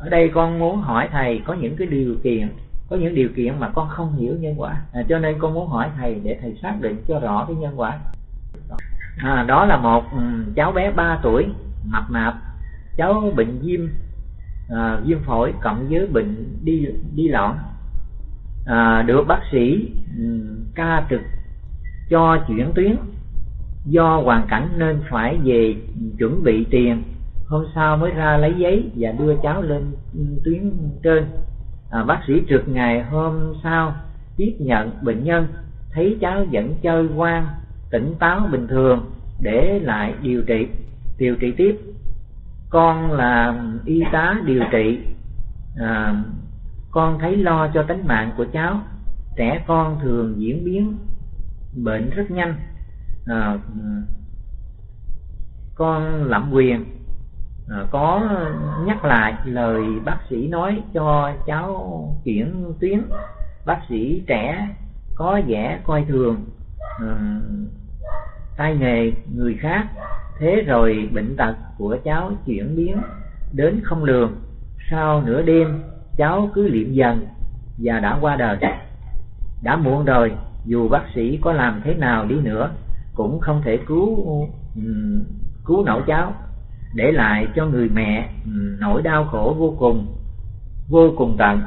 ở đây con muốn hỏi thầy có những cái điều kiện có những điều kiện mà con không hiểu nhân quả. À, cho nên con muốn hỏi thầy để thầy xác định cho rõ cái nhân quả. À, đó là một um, cháu bé 3 tuổi mập mạp cháu bệnh viêm à, viêm phổi cộng với bệnh đi đi loạn à, được bác sĩ um, ca trực cho chuyển tuyến do hoàn cảnh nên phải về chuẩn bị tiền hôm sau mới ra lấy giấy và đưa cháu lên tuyến trên. À, bác sĩ trực ngày hôm sau tiếp nhận bệnh nhân thấy cháu vẫn chơi ngoan tỉnh táo bình thường để lại điều trị. Điều trị tiếp con là y tá điều trị. À, con thấy lo cho tính mạng của cháu trẻ con thường diễn biến bệnh rất nhanh. À, con lạm quyền à, có nhắc lại lời bác sĩ nói cho cháu chuyển tuyến. Bác sĩ trẻ có vẻ coi thường à, tay nghề người khác. Thế rồi bệnh tật của cháu chuyển biến đến không lường. Sau nửa đêm cháu cứ liệm dần và đã qua đời. Đã muộn rồi dù bác sĩ có làm thế nào đi nữa cũng không thể cứu ừ, cứu nổi cháu để lại cho người mẹ ừ, nỗi đau khổ vô cùng vô cùng tận.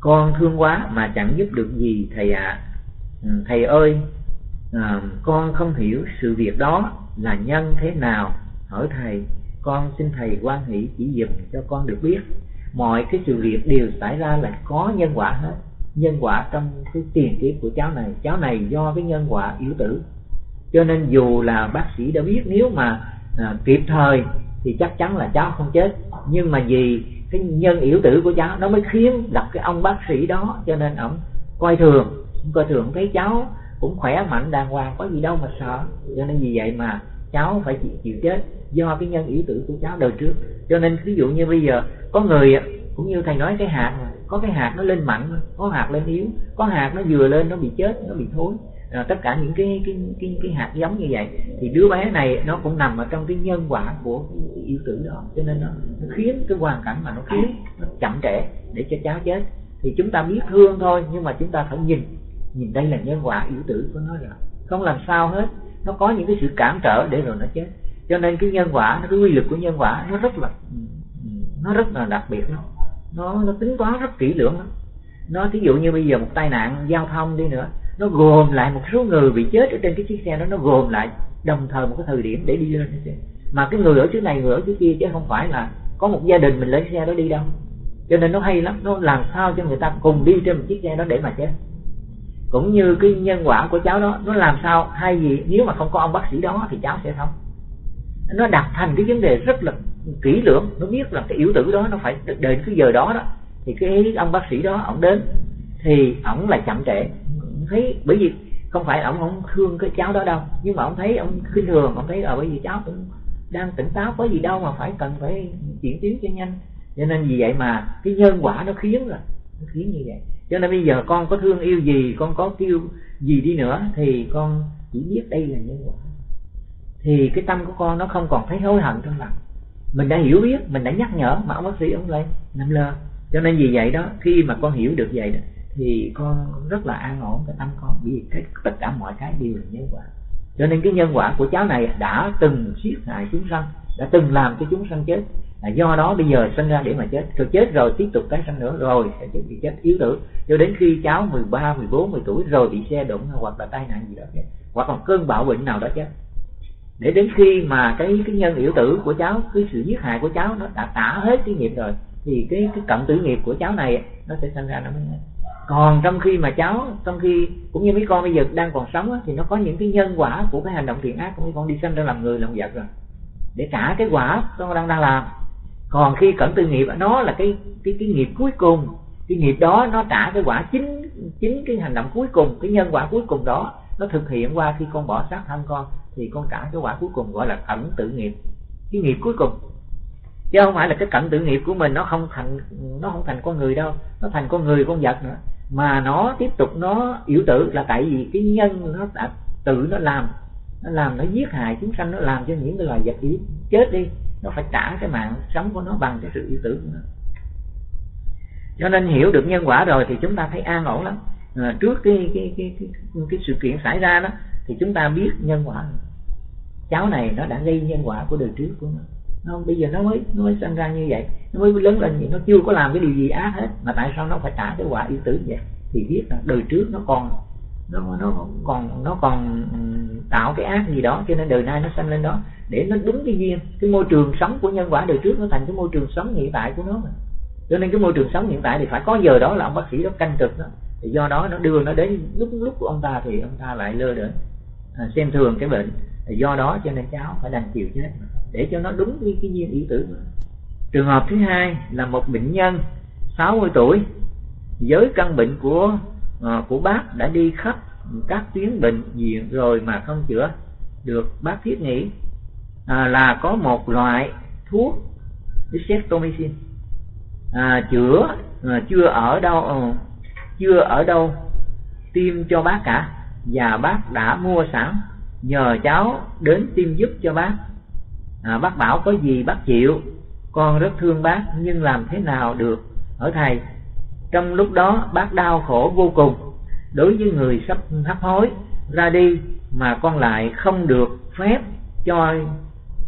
Con thương quá mà chẳng giúp được gì thầy ạ. À. thầy ơi à, con không hiểu sự việc đó là nhân thế nào. Hỏi thầy con xin thầy quan hỷ chỉ dùm cho con được biết. Mọi cái sự việc đều xảy ra là có nhân quả hết. Nhân quả trong cái tiền kiếp của cháu này. Cháu này do cái nhân quả yếu tử. Cho nên dù là bác sĩ đã biết nếu mà à, kịp thời thì chắc chắn là cháu không chết. Nhưng mà vì cái nhân yếu tử của cháu nó mới khiến gặp cái ông bác sĩ đó cho nên ổng coi thường. Coi thường thấy cháu cũng khỏe mạnh đàng hoàng có gì đâu mà sợ. Cho nên vì vậy mà cháu phải chịu, chịu chết do cái nhân yếu tử của cháu đời trước. Cho nên ví dụ như bây giờ có người cũng như thầy nói cái hạt có cái hạt nó lên mạnh có hạt lên yếu có hạt nó vừa lên nó bị chết nó bị thối à, tất cả những cái cái cái cái hạt giống như vậy. Thì đứa bé này nó cũng nằm ở trong cái nhân quả của cái yêu tử đó. Cho nên nó, nó khiến cái hoàn cảnh mà nó khiến nó chậm trễ để cho cháu chết. Thì chúng ta biết thương thôi nhưng mà chúng ta phải nhìn nhìn đây là nhân quả yếu tử của nó rồi. Không làm sao hết. Nó có những cái sự cản trở để rồi nó chết. Cho nên cái nhân quả cái quy lực của nhân quả nó rất là nó rất là đặc biệt nó nó nó tính toán rất kỹ lưỡng lắm. Nó thí dụ như bây giờ một tai nạn giao thông đi nữa nó gồm lại một số người bị chết ở trên cái chiếc xe đó, nó gồm lại đồng thời một cái thời điểm để đi lên mà cái người ở trước này, người ở trước kia chứ không phải là có một gia đình mình lấy xe đó đi đâu. Cho nên nó hay lắm, nó làm sao cho người ta cùng đi trên một chiếc xe đó để mà chết. Cũng như cái nhân quả của cháu đó, nó làm sao hay gì, nếu mà không có ông bác sĩ đó thì cháu sẽ không nó đặt thành cái vấn đề rất là kỹ lưỡng, nó biết là cái yếu tử đó nó phải đến cái giờ đó đó. Thì cái ông bác sĩ đó, ông đến thì ổng là chậm trễ thấy, bởi vì không phải ông không thương cái cháu đó đâu, nhưng mà ông thấy ông khinh thường, ông thấy ở bởi vì cháu cũng đang tỉnh táo, có gì đâu mà phải cần phải chuyển tiến cho nhanh. Cho nên vì vậy mà cái nhân quả nó khiến là, nó khiến như vậy. Cho nên bây giờ con có thương yêu gì, con có kêu gì đi nữa thì con chỉ biết đây là nhân quả. Thì cái tâm của con nó không còn thấy hối hận trong lòng. Mình đã hiểu biết, mình đã nhắc nhở, mà ông bác sĩ ông lại nằm lơ cho nên vì vậy đó, khi mà con hiểu được vậy đó thì con rất là an ổn cái tâm con vì cái tất cả mọi cái đều là nhân quả. Cho nên cái nhân quả của cháu này đã từng giết hại chúng sanh đã từng làm cho chúng sanh chết. Là do đó bây giờ sinh ra để mà chết. Rồi chết rồi tiếp tục tái sanh nữa rồi sẽ bị chết. Yếu tử. Cho đến khi cháu 13, 14, 10 tuổi rồi bị xe đụng hoặc là tai nạn gì đó chết hoặc là cơn bạo bệnh nào đó chết. Để đến khi mà cái cái nhân yếu tử của cháu cái sự giết hại của cháu nó đã tả hết cái nghiệp rồi thì cái cái cận tử nghiệp của cháu này nó sẽ sinh ra nó mới còn trong khi mà cháu, trong khi cũng như mấy con bây giờ đang còn sống thì nó có những cái nhân quả của cái hành động thiện ác của mấy con đi sinh ra làm người làm vật rồi. Để trả cái quả con đang đang làm. Còn khi cẩn tư nghiệp nó là cái cái cái nghiệp cuối cùng. Cái nghiệp đó nó trả cái quả chính chính cái hành động cuối cùng, cái nhân quả cuối cùng đó nó thực hiện qua khi con bỏ sát thân con, thì con trả cái quả cuối cùng gọi là cẩn tự nghiệp. Cái nghiệp cuối cùng chứ không phải là cái cảnh tự nghiệp của mình nó không thành nó không thành con người đâu. Nó thành con người con vật nữa. Mà nó tiếp tục nó yếu tử là tại vì cái nhân nó đã tự nó làm. Nó làm nó giết hại chúng sanh nó làm cho những cái loài vật yếu chết đi. Nó phải trả cái mạng sống của nó bằng cái sự yếu tử của nó. Cho nên hiểu được nhân quả rồi thì chúng ta thấy an ổn lắm. À, trước cái cái, cái cái cái sự kiện xảy ra đó thì chúng ta biết nhân quả. Cháu này nó đã gây nhân quả của đời trước của nó nó bây giờ nó mới nó mới sinh ra như vậy. Nó mới lớn lên vậy nó chưa có làm cái điều gì ác hết. Mà tại sao nó phải trả cái quả yêu tử vậy? Thì biết là đời trước nó còn nó nó còn nó còn ừ, tạo cái ác gì đó cho nên đời nay nó sanh lên đó. Để nó đúng cái duyên cái môi trường sống của nhân quả đời trước nó thành cái môi trường sống hiện tại của nó mà. Cho nên cái môi trường sống hiện tại thì phải có giờ đó là ông bác sĩ đó canh trực đó. Thì do đó nó đưa nó đến lúc lúc của ông ta thì ông ta lại lơ đễnh. À, xem thường cái bệnh do đó cho nên cháu phải đành chịu chết. Để cho nó đúng với cái duyên ý tử trường hợp thứ hai là một bệnh nhân 60 tuổi với căn bệnh của à, của bác đã đi khắp các tuyến bệnh viện rồi mà không chữa được bác thiết nghĩ à, là có một loại thuốc Dextromycin à, chữa à, chưa ở đâu à, chưa ở đâu tiêm cho bác cả. Và bác đã mua sẵn nhờ cháu đến tiêm giúp cho bác. À, bác bảo có gì bác chịu con rất thương bác nhưng làm thế nào được? Ở thầy trong lúc đó bác đau khổ vô cùng. Đối với người sắp hấp hối ra đi mà con lại không được phép cho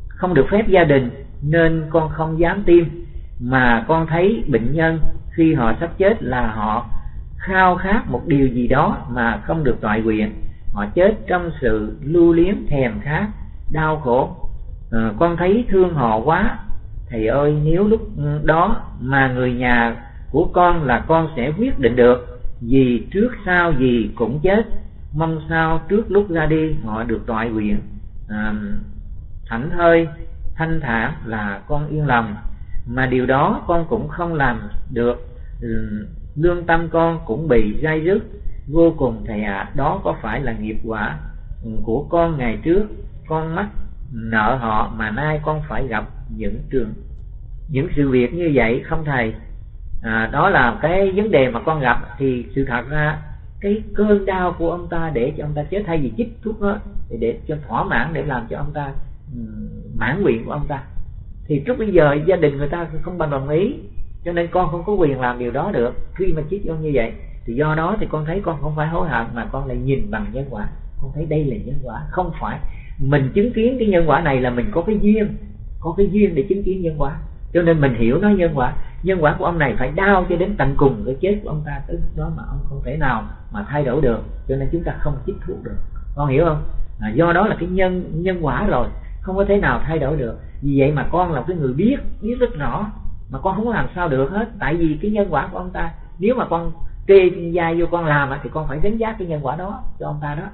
không được phép gia đình nên con không dám tiêm. Mà con thấy bệnh nhân khi họ sắp chết là họ khao khát một điều gì đó mà không được toại nguyện họ chết trong sự lưu liếm thèm khát đau khổ. À, con thấy thương họ quá. Thầy ơi nếu lúc đó mà người nhà của con là con sẽ quyết định được vì trước sau gì cũng chết mong sao trước lúc ra đi họ được toại nguyện. À, thảnh thơi thanh thản là con yên lòng. Mà điều đó con cũng không làm được. Ừ, lương tâm con cũng bị dai dứt vô cùng thầy ạ à, đó có phải là nghiệp quả của con ngày trước? Con mắc nợ họ mà nay con phải gặp những trường những sự việc như vậy không thầy? À, đó là cái vấn đề mà con gặp. Thì sự thật ra cái cơn đau của ông ta để cho ông ta chết thay vì chích thuốc đó để, để cho thỏa mãn để làm cho ông ta um, mãn nguyện của ông ta. Thì trước bây giờ gia đình người ta không bằng đồng ý cho nên con không có quyền làm điều đó được. Khi mà chích con như vậy thì do đó thì con thấy con không phải hối hận mà con lại nhìn bằng nhân quả. Con thấy đây là nhân quả không phải. Mình chứng kiến cái nhân quả này là mình có cái duyên có cái duyên để chứng kiến nhân quả. Cho nên mình hiểu nó nhân quả. Nhân quả của ông này phải đau cho đến tận cùng cái chết của ông ta tới đó mà ông không thể nào mà thay đổi được. Cho nên chúng ta không chích thuốc được. Con hiểu không? À, do đó là cái nhân nhân quả rồi không có thể nào thay đổi được. Vì vậy mà con là cái người biết biết rất rõ. Mà con không có làm sao được hết. Tại vì cái nhân quả của ông ta nếu mà con kê gia vô con làm thì con phải đánh giá cái nhân quả đó cho ông ta đó.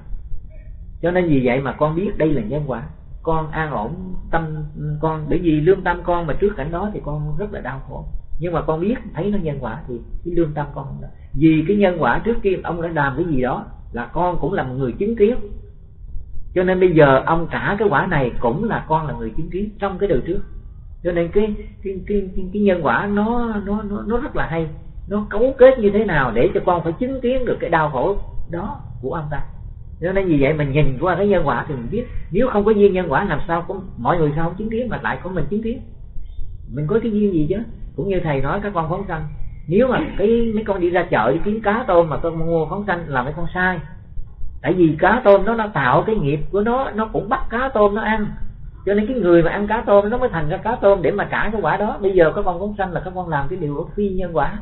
Cho nên vì vậy mà con biết đây là nhân quả. Con an ổn tâm con bởi vì lương tâm con mà trước cảnh đó thì con rất là đau khổ. Nhưng mà con biết thấy nó nhân quả thì cái lương tâm con không vì cái nhân quả trước kia ông đã làm cái gì đó là con cũng là một người chứng kiến. Cho nên bây giờ ông trả cái quả này cũng là con là người chứng kiến trong cái đời trước. Cho nên cái cái cái cái, cái nhân quả nó nó nó nó rất là hay nó cấu kết như thế nào để cho con phải chứng kiến được cái đau khổ đó của ông ta? Cho nên vì vậy mình nhìn qua cái nhân quả thì mình biết, nếu không có duyên nhân quả làm sao có mọi người sao không chứng kiến mà lại có mình chứng kiến? Mình có cái duyên gì chứ? Cũng như thầy nói các con phóng sanh, nếu mà cái, mấy con đi ra chợ đi kiếm cá tôm mà con mua phóng sanh là mấy con sai. Tại vì cá tôm nó nó tạo cái nghiệp của nó nó cũng bắt cá tôm nó ăn. Cho nên cái người mà ăn cá tôm nó mới thành ra cá tôm để mà trả cái quả đó. Bây giờ các con phóng sanh là các con làm cái điều phi nhân quả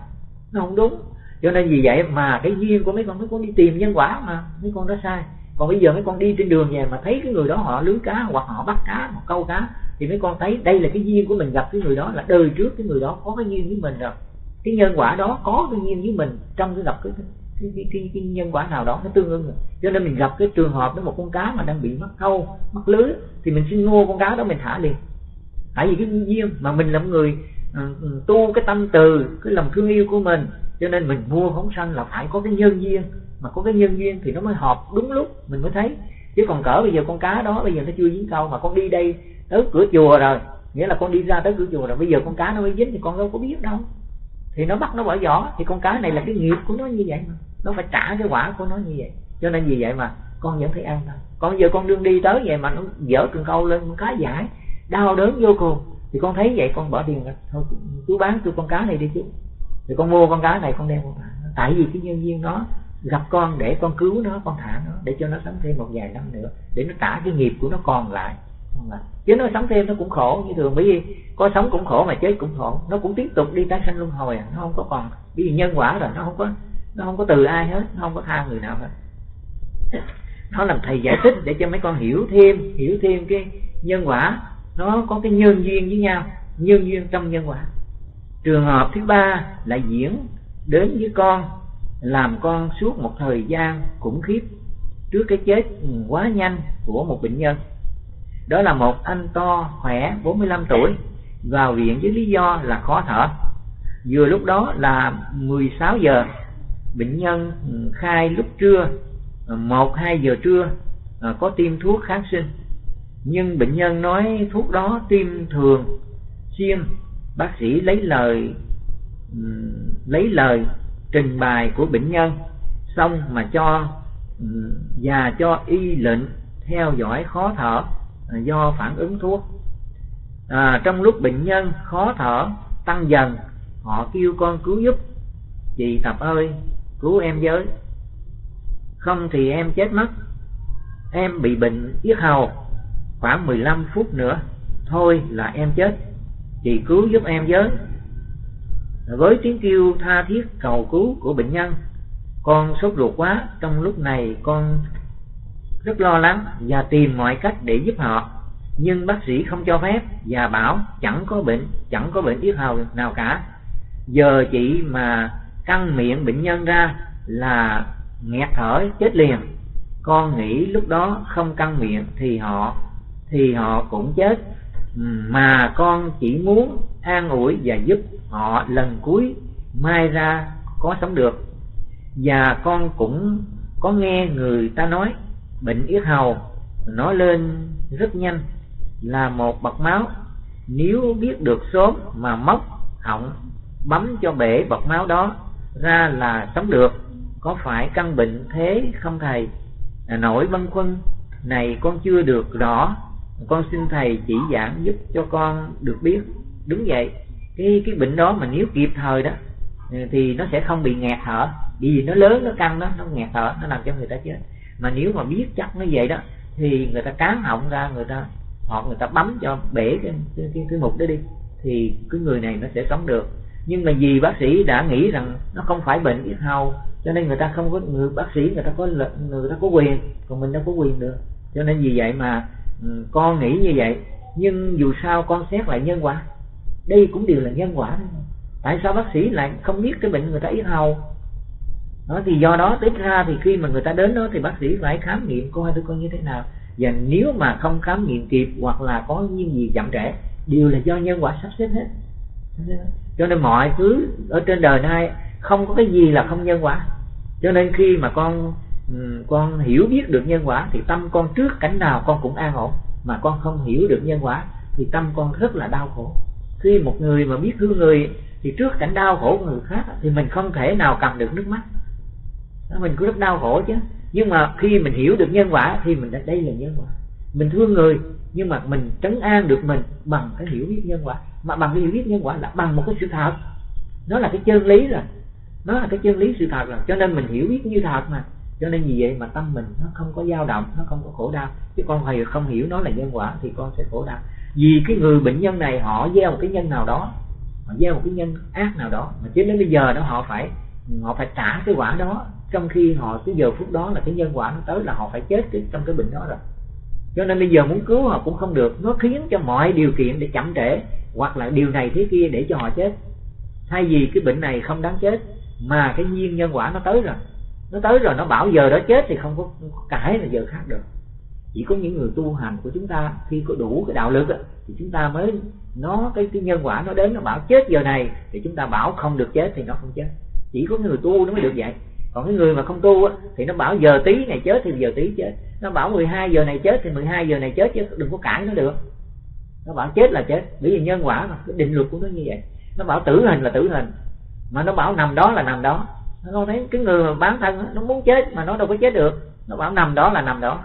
nó không đúng. Cho nên vì vậy mà cái duyên của mấy con mấy con đi tìm nhân quả mà mấy con đó sai. Còn bây giờ mấy con đi trên đường về mà thấy cái người đó họ lưới cá hoặc họ bắt cá hoặc câu cá thì mấy con thấy đây là cái duyên của mình gặp cái người đó là đời trước cái người đó có cái duyên với mình rồi. Cái nhân quả đó có cái duyên với mình trong cái gặp cái cái, cái, cái, cái nhân quả nào đó nó tương ứng rồi. Cho nên mình gặp cái trường hợp đó một con cá mà đang bị mắc câu mắc lưới thì mình xin mua con cá đó mình thả liền. Tại vì cái duyên mà mình là một người Ừ, ừ, tu cái tâm từ, cái lòng thương yêu của mình. Cho nên mình mua phóng sanh là phải có cái nhân duyên. Mà có cái nhân duyên thì nó mới hợp đúng lúc, mình mới thấy. Chứ còn cỡ bây giờ con cá đó, bây giờ nó chưa dính câu mà con đi đây tới cửa chùa rồi, nghĩa là con đi ra tới cửa chùa rồi, bây giờ con cá nó mới dính thì con đâu có biết đâu. Thì nó bắt nó bỏ vỏ thì con cá này là cái nghiệp của nó như vậy mà. Nó phải trả cái quả của nó như vậy. Cho nên vì vậy mà con vẫn thấy ăn thôi còn giờ con đương đi tới vậy mà nó dở cần câu lên, con cá giải, đau đớn vô cùng thì con thấy vậy, con bỏ tiền thôi, chú bán tôi con cá này đi chú. Thì con mua con cá này, con đem con thả. Tại vì cái nhân viên nó gặp con để con cứu nó, con thả nó, để cho nó sống thêm một vài năm nữa, để nó trả cái nghiệp của nó còn lại. Chứ nó sống thêm nó cũng khổ như thường. Bởi vì có sống cũng khổ mà chết cũng khổ. Nó cũng tiếp tục đi tái sanh luân hồi à. nó không có còn, bởi vì nhân quả rồi nó không có, nó không có từ ai hết, nó không có tha người nào hết. Nó làm thầy giải thích để cho mấy con hiểu thêm hiểu thêm cái nhân quả nó có cái nhân duyên với nhau, nhân duyên trong nhân quả. Trường hợp thứ ba là diễn đến với con, làm con suốt một thời gian khủng khiếp trước cái chết quá nhanh của một bệnh nhân. Đó là một anh to khỏe 45 tuổi, vào viện với lý do là khó thở. Vừa lúc đó là 16 giờ, bệnh nhân khai lúc trưa, một hai giờ trưa à, có tiêm thuốc kháng sinh nhưng bệnh nhân nói thuốc đó tiêm thường xuyên. Bác sĩ lấy lời lấy lời trình bày của bệnh nhân xong mà cho và cho y lệnh theo dõi khó thở à, do phản ứng thuốc. À, trong lúc bệnh nhân khó thở tăng dần họ kêu con cứu giúp. Chị tập ơi cứu em với. Không thì em chết mất. Em bị bệnh yết hầu khoảng 15 phút nữa, thôi là em chết. Chị cứu giúp em với. Với tiếng kêu tha thiết cầu cứu của bệnh nhân, con sốt ruột quá. Trong lúc này con rất lo lắng và tìm mọi cách để giúp họ. Nhưng bác sĩ không cho phép và bảo chẳng có bệnh, chẳng có bệnh yết hầu nào cả. Giờ chị mà căng miệng bệnh nhân ra là nghẹt thở chết liền. Con nghĩ lúc đó không căng miệng thì họ thì họ cũng chết. Mà con chỉ muốn an ủi và giúp họ lần cuối mai ra có sống được. Và con cũng có nghe người ta nói, bệnh yết hầu, nó lên rất nhanh, là một bọc máu. Nếu biết được sớm mà móc họng, bấm cho bể bọc máu đó ra là sống được. Có phải căn bệnh thế không thầy? À, Nổi băn khoăn này con chưa được rõ con xin thầy chỉ giảng giúp cho con được biết. Đúng vậy cái cái bệnh đó mà nếu kịp thời đó ừ, thì nó sẽ không bị nghẹt thở. Vì nó lớn nó căng đó nó nghẹt thở nó làm cho người ta chết. Mà nếu mà biết chắc nó vậy đó thì người ta cán họng ra người ta hoặc người ta bấm cho bể cái cái, cái, cái mục đó đi thì cái người này nó sẽ sống được. Nhưng mà vì bác sĩ đã nghĩ rằng nó không phải bệnh yết hầu cho nên người ta không có người bác sĩ người ta có người ta có quyền còn mình đâu có quyền được cho nên vì vậy mà ừ, con nghĩ như vậy nhưng dù sao con xét lại nhân quả. Đây cũng đều là nhân quả. Tại sao bác sĩ lại không biết cái bệnh người ta yết hầu? Đó thì do đó tính ra thì khi mà người ta đến đó thì bác sĩ phải khám nghiệm coi tôi coi như thế nào. Và nếu mà không khám nghiệm kịp hoặc là có những gì chậm trễ đều là do nhân quả sắp xếp hết. Cho nên mọi thứ ở trên đời này không có cái gì là không nhân quả. Cho nên khi mà con Ừ, con hiểu biết được nhân quả thì tâm con trước cảnh nào con cũng an ổn. Mà con không hiểu được nhân quả thì tâm con rất là đau khổ. Khi một người mà biết thương người thì trước cảnh đau khổ của người khác thì mình không thể nào cầm được nước mắt. Mình cũng rất đau khổ chứ. Nhưng mà khi mình hiểu được nhân quả thì mình đã, đây là nhân quả. Mình thương người nhưng mà mình trấn an được mình bằng cái hiểu biết nhân quả. Mà bằng cái hiểu biết nhân quả là bằng một cái sự thật. Nó là cái chân lý rồi. Nó là cái chân lý sự thật rồi. Cho nên mình hiểu biết như thật mà cho nên vì vậy mà tâm mình nó không có dao động nó không có khổ đau. Chứ con thầy không hiểu nó là nhân quả thì con sẽ khổ đau. Vì cái người bệnh nhân này họ gieo một cái nhân nào đó họ gieo một cái nhân ác nào đó mà cho đến bây giờ đó họ phải họ phải trả cái quả đó. Trong khi họ cái giờ phút đó là cái nhân quả nó tới là họ phải chết cái, trong cái bệnh đó rồi. Cho nên bây giờ muốn cứu họ cũng không được. Nó khiến cho mọi điều kiện để chậm trễ hoặc là điều này thế kia để cho họ chết. Thay vì cái bệnh này không đáng chết mà cái nhiên nhân quả nó tới rồi nó tới rồi nó bảo giờ đó chết thì không có, cãi là giờ khác được. Chỉ có những người tu hành của chúng ta khi có đủ cái đạo lực thì chúng ta mới nó cái cái nhân quả nó đến nó bảo chết giờ này thì chúng ta bảo không được chết thì nó không chết. Chỉ có người tu nó mới được vậy. Còn cái người mà không tu á, thì nó bảo giờ tí này chết thì giờ tí chết. Nó bảo 12 giờ này chết thì 12 giờ này chết chứ đừng có cãi nó được. Nó bảo chết là chết bởi vì nhân quả mà cái định luật của nó như vậy. Nó bảo tử hình là tử hình mà nó bảo nằm đó là nằm đó nó thấy cái người mà bán thân nó muốn chết mà nó đâu có chết được. Nó bảo nằm đó là nằm đó.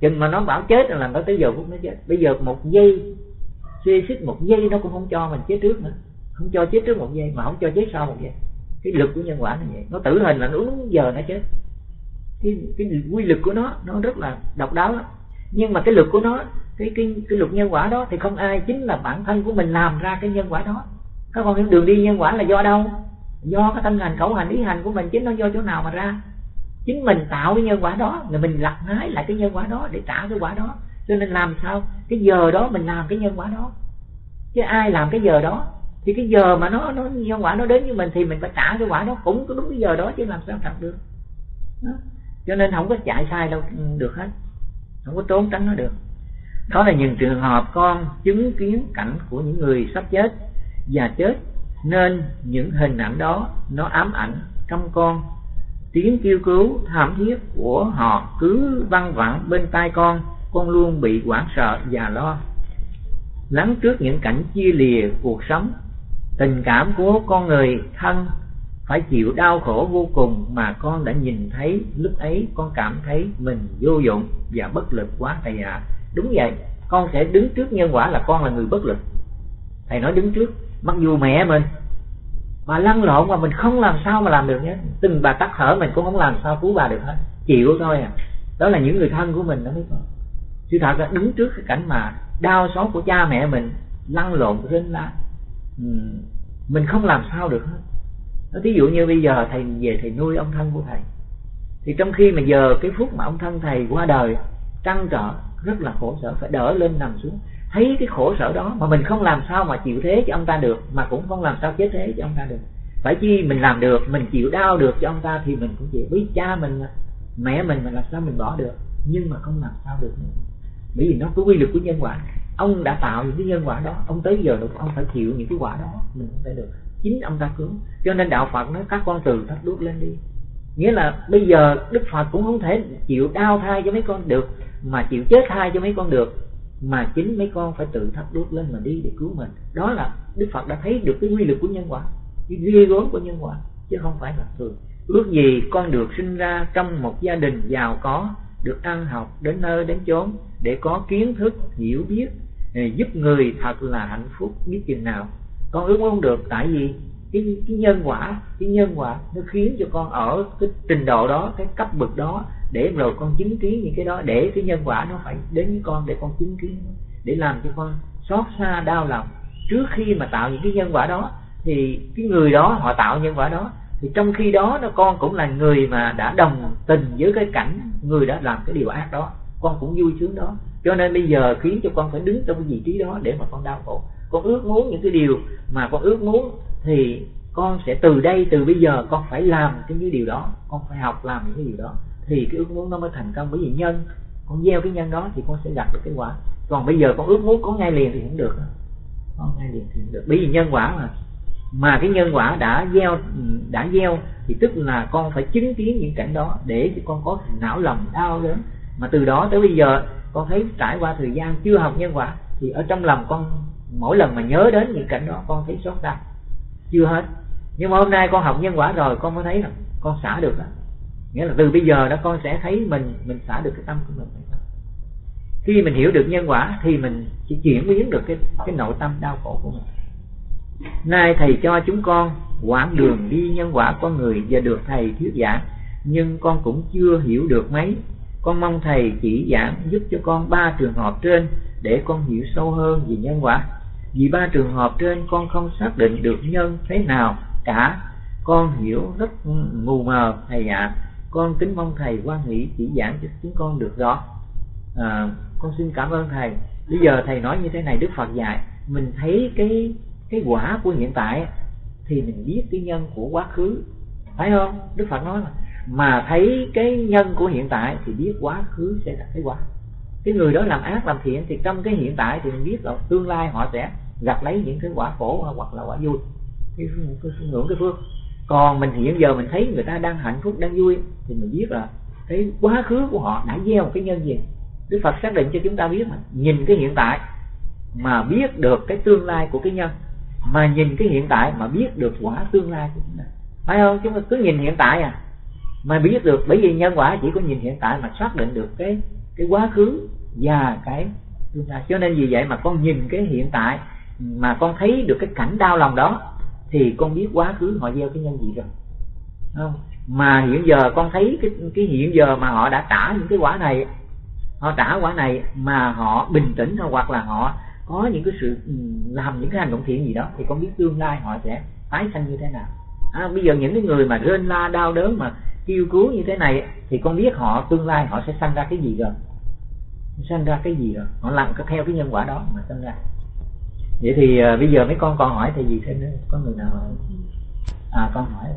Chừng mà nó bảo chết là nó tới giờ phút nó chết. Bây giờ một giây, suy xích một giây nó cũng không cho mình chết trước nữa. Không cho chết trước một giây, mà không cho chết sau một giây. Cái lực của nhân quả là vậy. Nó tử hình là nó đúng giờ nó chết. Cái cái quy lực của nó nó rất là độc đáo lắm. Nhưng mà cái lực của nó, cái cái cái luật nhân quả đó thì không ai chính là bản thân của mình làm ra cái nhân quả đó. Các con hiểu đường đi nhân quả là do đâu? Do cái tâm hành khẩu hành ý hành của mình chính nó do chỗ nào mà ra. Chính mình tạo cái nhân quả đó rồi mình lặt hái lại cái nhân quả đó để trả cái quả đó. Cho nên làm sao? Cái giờ đó mình làm cái nhân quả đó. Chứ ai làm cái giờ đó? Thì cái giờ mà nó nó, nhân quả nó đến với mình thì mình phải trả cái quả đó. Cũng có đúng cái giờ đó, chứ làm sao thật được. Đó. cho nên không có chạy sai đâu, được hết. Không có trốn tránh nó được. Đó là những trường hợp con chứng kiến cảnh của những người sắp chết và chết nên những hình ảnh đó, nó ám ảnh trong con. Tiếng kêu cứu thảm thiết của họ cứ văng vẳng bên tai con con luôn bị hoảng sợ và lo. Lắng trước những cảnh chia lìa cuộc sống, tình cảm của con người thân phải chịu đau khổ vô cùng mà con đã nhìn thấy, lúc ấy con cảm thấy mình vô dụng và bất lực quá thầy ạ. À. đúng vậy, con sẽ đứng trước nhân quả là con là người bất lực. Thầy nói đứng trước mặc dù mẹ mình mà lăn lộn mà mình không làm sao mà làm được nhé. Từng bà tắt thở mình cũng không làm sao cứu bà được hết. Chịu thôi à. Đó là những người thân của mình, đó mấy con sự thật là đứng trước cái cảnh mà đau xót của cha mẹ mình, lăn lộn trên lá ừ, mình không làm sao được hết. Nó thí dụ như bây giờ thầy, về thầy nuôi ông thân của thầy, thì trong khi mà giờ cái phút mà ông thân thầy qua đời, trăn trở, rất là khổ sở, phải đỡ lên nằm xuống thấy cái khổ sở đó mà mình không làm sao mà chịu thế cho ông ta được, mà cũng không làm sao chết thế cho ông ta được. Phải chi mình làm được, mình chịu đau được cho ông ta thì mình cũng chịu. Với cha mình mẹ mình mà làm sao mình bỏ được, nhưng mà không làm sao được nữa. Bởi vì nó có quy luật của nhân quả. Ông đã tạo những cái nhân quả đó, ông tới giờ được ông phải chịu những cái quả đó, mình không phải được. Chính ông ta cứu. Cho nên đạo phật nói, các con từ thắt đuốc lên đi. Nghĩa là bây giờ đức phật cũng không thể chịu đau thai cho mấy con được, mà chịu chết thai cho mấy con được mà chính mấy con phải tự thắp đuốc lên mà đi để cứu mình. Đó là đức phật đã thấy được cái quy lực của nhân quả, cái ghê gớm của nhân quả, chứ không phải là thường. Ước gì con được sinh ra trong một gia đình giàu có, được ăn học đến nơi đến chốn, để có kiến thức, hiểu biết giúp người thật là hạnh phúc biết chừng nào. Con ước muốn được, tại vì cái cái nhân quả, cái nhân quả nó khiến cho con ở cái trình độ đó, cái cấp bậc đó để rồi con chứng kiến những cái đó, để cái nhân quả nó phải đến với con để con chứng kiến, để làm cho con xót xa đau lòng. Trước khi mà tạo những cái nhân quả đó thì cái người đó, họ tạo nhân quả đó, thì trong khi đó nó, con cũng là người mà đã đồng tình với cái cảnh người đã làm cái điều ác đó. Con cũng vui sướng đó. Cho nên bây giờ khiến cho con phải đứng trong cái vị trí đó để mà con đau khổ con ước muốn những cái điều mà con ước muốn thì con sẽ từ đây, từ bây giờ con phải làm cái những điều đó. Con phải học làm những cái điều đó. Thì cái ước muốn nó mới thành công. Bởi vì nhân, con gieo cái nhân đó thì con sẽ gặp được cái quả. Còn bây giờ con ước muốn có ngay liền thì không được. Có ngay liền thì không được. Bởi vì nhân quả mà. Mà cái nhân quả đã gieo đã gieo thì tức là con phải chứng kiến những cảnh đó để cho con có não lòng đau đớn. Mà từ đó tới bây giờ con thấy trải qua thời gian chưa học nhân quả thì ở trong lòng con mỗi lần mà nhớ đến những cảnh đó, con thấy xót xa. Chưa hết. Nhưng mà hôm nay con học nhân quả rồi, con mới thấy là con xả được đó nghĩa là từ bây giờ đó con sẽ thấy mình mình xả được cái tâm của mình. Khi mình hiểu được nhân quả thì mình chỉ chuyển biến được cái cái nội tâm đau khổ của mình. Nay thầy cho chúng con quãng đường đi nhân quả con người và được thầy thuyết giảng, nhưng con cũng chưa hiểu được mấy. Con mong thầy chỉ giảng giúp cho con ba trường hợp trên để con hiểu sâu hơn về nhân quả vì ba trường hợp trên con không xác định được nhân thế nào cả. Con hiểu rất mù mờ thầy ạ. À con kính mong thầy quan nghĩ chỉ giảng cho chúng con được rõ. À, con xin cảm ơn thầy. Bây giờ thầy nói như thế này đức phật dạy mình thấy cái cái quả của hiện tại thì mình biết cái nhân của quá khứ. Phải không? Đức phật nói mà mà thấy cái nhân của hiện tại thì biết quá khứ sẽ là cái quả cái người đó làm ác làm thiện thì trong cái hiện tại thì mình biết là tương lai họ sẽ gặp lấy những cái quả khổ hoặc là quả vui. Cái, cái, cái ngưỡng cái phước. Còn mình hiện giờ mình thấy người ta đang hạnh phúc đang vui thì mình biết là cái quá khứ của họ đã gieo một cái nhân gì Đức Phật xác định cho chúng ta biết mà nhìn cái hiện tại mà biết được cái tương lai của cái nhân mà nhìn cái hiện tại mà biết được quả tương lai của chúng ta. Phải không? Chúng ta cứ nhìn hiện tại à. Mà biết được bởi vì nhân quả chỉ có nhìn hiện tại mà xác định được cái cái quá khứ và cái tương lai. Cho nên vì vậy mà con nhìn cái hiện tại mà con thấy được cái cảnh đau lòng đó thì con biết quá khứ họ gieo cái nhân gì rồi. Không? Mà hiện giờ con thấy cái cái hiện giờ mà họ đã trả những cái quả này họ trả quả này mà họ bình tĩnh hoặc là họ có những cái sự ừ, làm những cái hành động thiện gì đó thì con biết tương lai họ sẽ tái sanh như thế nào. À, bây giờ những cái người mà rên la đau đớn mà kêu cứu như thế này thì con biết họ tương lai họ sẽ sanh ra cái gì rồi sanh ra cái gì rồi? Họ làm theo cái nhân quả đó mà sinh ra. Vậy thì uh, bây giờ mấy con còn hỏi thì gì thêm nữa? Có người nào hỏi? À con hỏi.